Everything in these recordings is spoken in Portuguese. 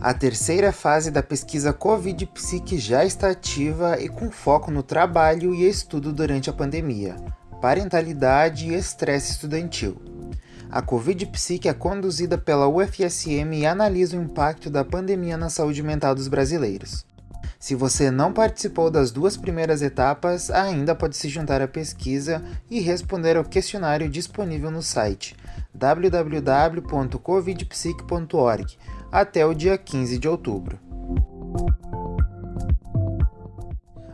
A terceira fase da pesquisa Covid Psique já está ativa e com foco no trabalho e estudo durante a pandemia, parentalidade e estresse estudantil. A Covid Psique é conduzida pela UFSM e analisa o impacto da pandemia na saúde mental dos brasileiros. Se você não participou das duas primeiras etapas, ainda pode se juntar à pesquisa e responder ao questionário disponível no site www.covidpsic.org até o dia 15 de outubro.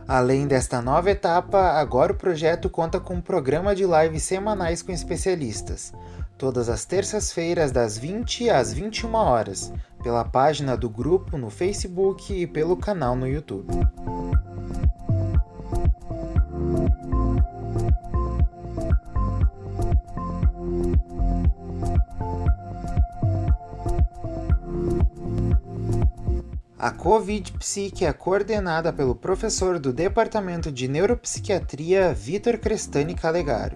Além desta nova etapa, agora o projeto conta com um programa de lives semanais com especialistas, todas as terças-feiras das 20 às 21 horas, pela página do grupo no Facebook e pelo canal no YouTube. A Covid Psique é coordenada pelo professor do Departamento de Neuropsiquiatria Vitor Crestani Calegaro.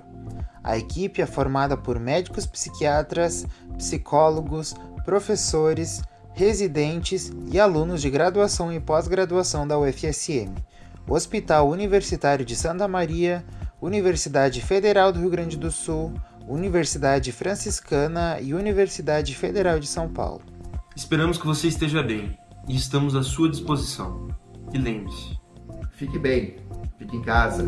A equipe é formada por médicos psiquiatras, psicólogos, professores, residentes e alunos de graduação e pós-graduação da UFSM, Hospital Universitário de Santa Maria, Universidade Federal do Rio Grande do Sul, Universidade Franciscana e Universidade Federal de São Paulo. Esperamos que você esteja bem e estamos à sua disposição. E lembre-se: fique bem, fique em casa.